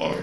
Are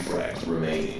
frags remaining.